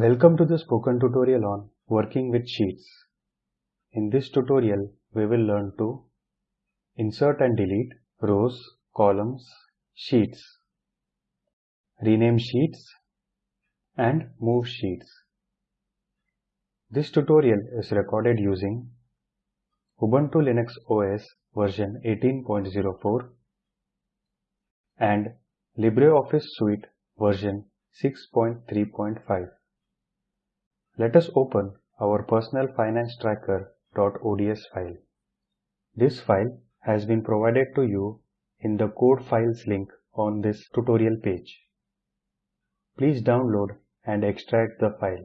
Welcome to the spoken tutorial on working with sheets. In this tutorial, we will learn to insert and delete rows, columns, sheets, rename sheets, and move sheets. This tutorial is recorded using Ubuntu Linux OS version 18.04 and LibreOffice Suite version 6.3.5. Let us open our personal finance tracker.ods file. This file has been provided to you in the code files link on this tutorial page. Please download and extract the file.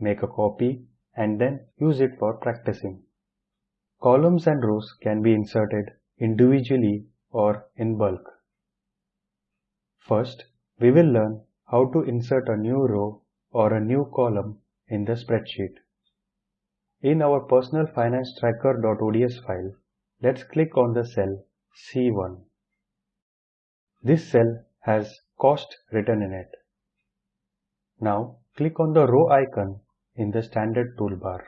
Make a copy and then use it for practicing. Columns and rows can be inserted individually or in bulk. First, we will learn how to insert a new row or a new column in the spreadsheet. In our personal finance tracker.ods file, let's click on the cell C1. This cell has cost written in it. Now click on the row icon in the standard toolbar.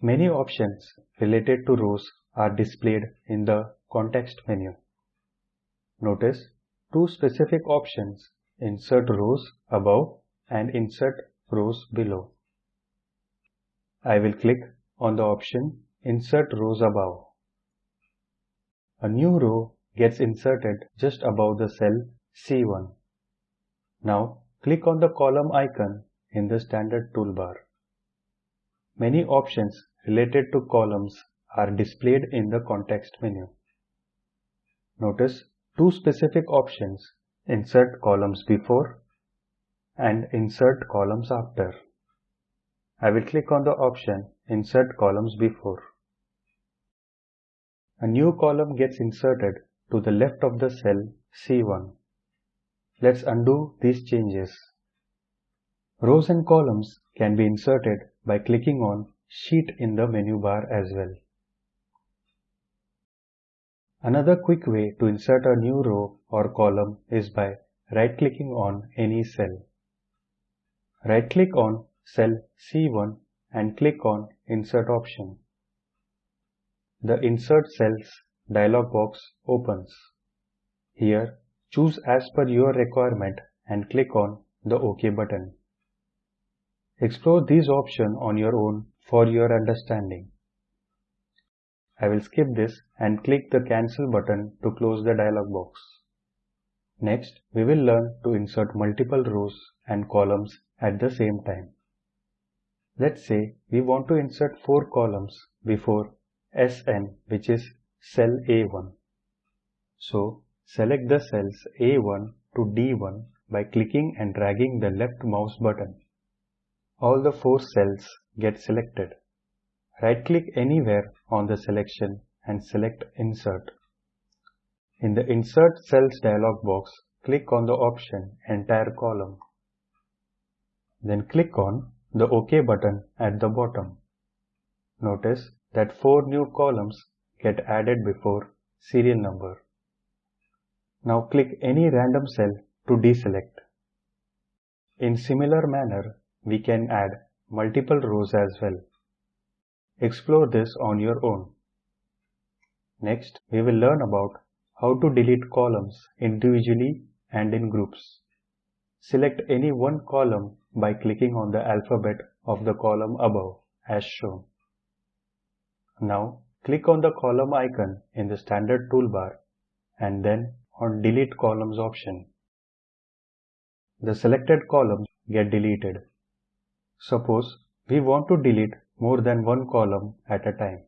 Many options related to rows are displayed in the context menu. Notice two specific options insert rows above and insert rows below. I will click on the option Insert rows above. A new row gets inserted just above the cell C1. Now click on the column icon in the standard toolbar. Many options related to columns are displayed in the context menu. Notice two specific options Insert columns before and insert columns after. I will click on the option insert columns before. A new column gets inserted to the left of the cell C1. Let's undo these changes. Rows and columns can be inserted by clicking on Sheet in the menu bar as well. Another quick way to insert a new row or column is by right-clicking on any cell. Right-click on cell C1 and click on Insert option. The Insert Cells dialog box opens. Here, choose as per your requirement and click on the OK button. Explore these options on your own for your understanding. I will skip this and click the Cancel button to close the dialog box. Next, we will learn to insert multiple rows and columns at the same time. Let's say we want to insert four columns before SN which is cell A1. So select the cells A1 to D1 by clicking and dragging the left mouse button. All the four cells get selected. Right click anywhere on the selection and select Insert. In the Insert Cells dialog box, click on the option Entire column. Then click on the OK button at the bottom. Notice that four new columns get added before serial number. Now click any random cell to deselect. In similar manner, we can add multiple rows as well. Explore this on your own. Next, we will learn about how to delete columns individually and in groups. Select any one column by clicking on the alphabet of the column above as shown. Now click on the column icon in the standard toolbar and then on delete columns option. The selected columns get deleted. Suppose we want to delete more than one column at a time.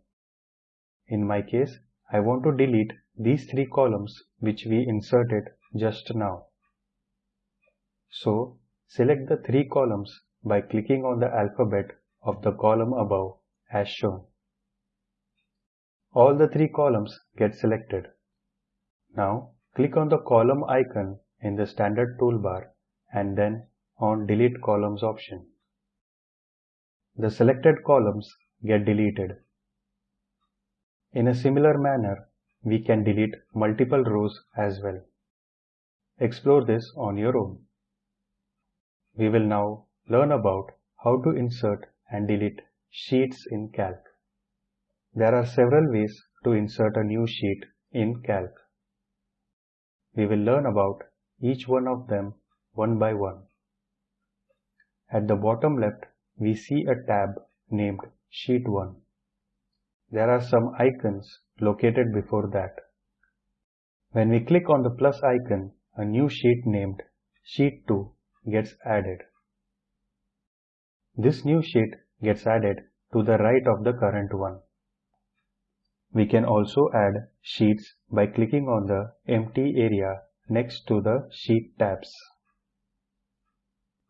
In my case, I want to delete these three columns which we inserted just now. So select the three columns by clicking on the alphabet of the column above as shown. All the three columns get selected. Now click on the column icon in the standard toolbar and then on delete columns option. The selected columns get deleted. In a similar manner, we can delete multiple rows as well. Explore this on your own. we will now learn about how to insert and delete sheets in Calc. There are several ways to insert a new sheet in Calc. We will learn about each one of them one by one. At the bottom left, we see a tab named Sheet 1. There are some icons located before that. When we click on the plus icon, a new sheet named Sheet 2 gets added. This new sheet gets added to the right of the current one. We can also add sheets by clicking on the empty area next to the sheet tabs.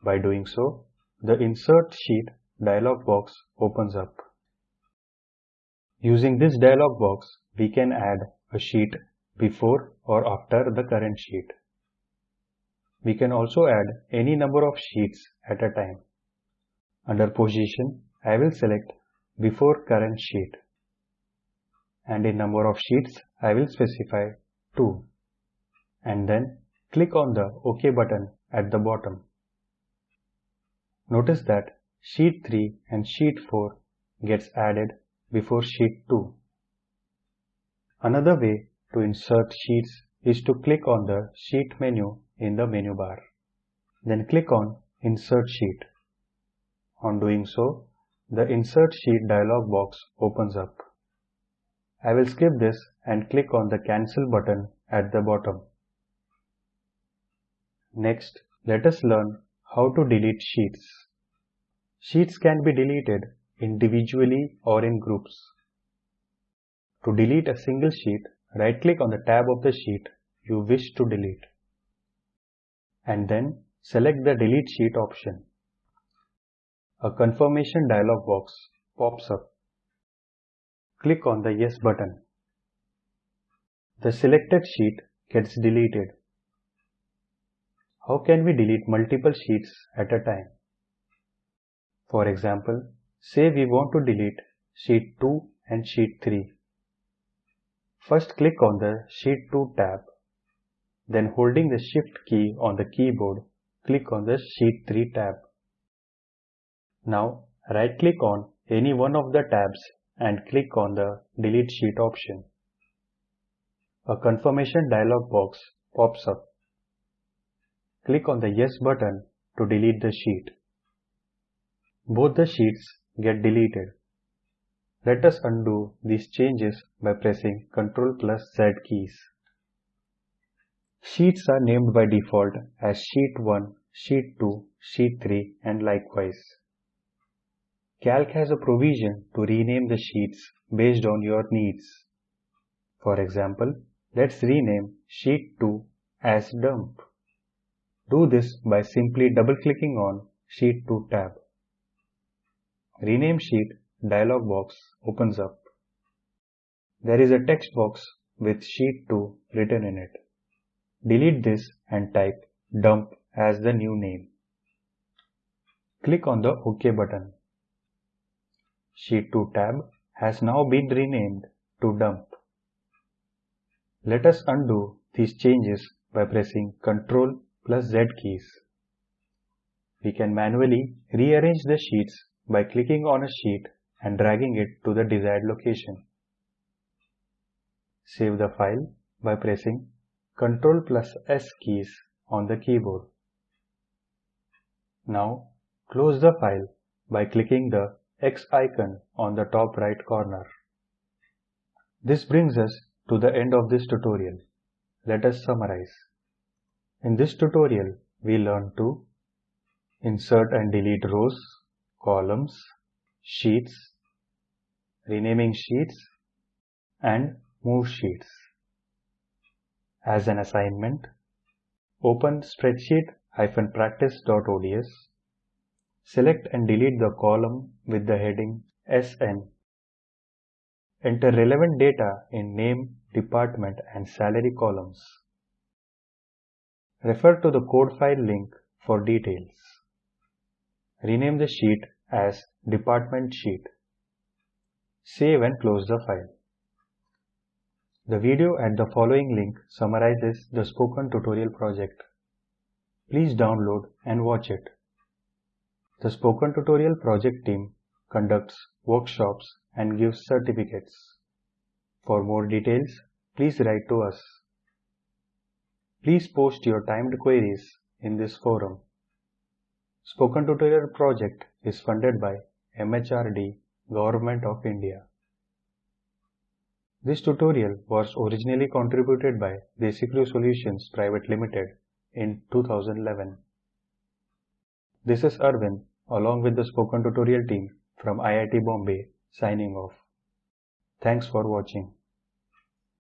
By doing so, the Insert Sheet dialog box opens up. Using this dialog box, we can add a sheet before or after the current sheet. We can also add any number of sheets at a time. Under Position, I will select Before Current Sheet. And in number of sheets, I will specify 2. And then click on the OK button at the bottom. Notice that sheet 3 and sheet 4 gets added before sheet 2. Another way to insert sheets is to click on the sheet menu in the menu bar. Then click on insert sheet. On doing so, the insert sheet dialog box opens up. I will skip this and click on the cancel button at the bottom. Next, let us learn how to delete sheets. Sheets can be deleted individually or in groups. To delete a single sheet, right-click on the tab of the sheet you wish to delete and then select the Delete Sheet option. A confirmation dialog box pops up. Click on the Yes button. The selected sheet gets deleted. How can we delete multiple sheets at a time? For example, say we want to delete sheet 2 and sheet 3. First click on the sheet 2 tab. Then holding the shift key on the keyboard, click on the sheet 3 tab. Now right click on any one of the tabs and click on the delete sheet option. A confirmation dialog box pops up. Click on the yes button to delete the sheet. Both the sheets get deleted. Let us undo these changes by pressing Ctrl plus Z keys. Sheets are named by default as Sheet 1, Sheet 2, Sheet 3 and likewise. Calc has a provision to rename the sheets based on your needs. For example, let's rename Sheet 2 as Dump. Do this by simply double-clicking on Sheet 2 tab. Rename Sheet dialog box opens up. There is a text box with Sheet 2 written in it. Delete this and type dump as the new name. Click on the OK button. Sheet 2 tab has now been renamed to dump. Let us undo these changes by pressing Ctrl plus Z keys. We can manually rearrange the sheets by clicking on a sheet and dragging it to the desired location. Save the file by pressing Ctrl plus S keys on the keyboard. Now close the file by clicking the X icon on the top right corner. This brings us to the end of this tutorial. Let us summarize. In this tutorial, we learned to insert and delete rows, columns, sheets, renaming sheets, and move sheets. As an assignment, open spreadsheet-practice.ods, select and delete the column with the heading SN. Enter relevant data in name, department and salary columns. Refer to the code file link for details. Rename the sheet as Department Sheet. Save and close the file. The video at the following link summarizes the spoken tutorial project. Please download and watch it. The Spoken Tutorial project team conducts workshops and gives certificates. For more details, please write to us. Please post your timed queries in this forum. Spoken Tutorial project is funded by MHRD, Government of India. This tutorial was originally contributed by Desicrew Solutions Private Limited in 2011. This is Arvind along with the Spoken Tutorial team from IIT Bombay signing off. Thanks for watching.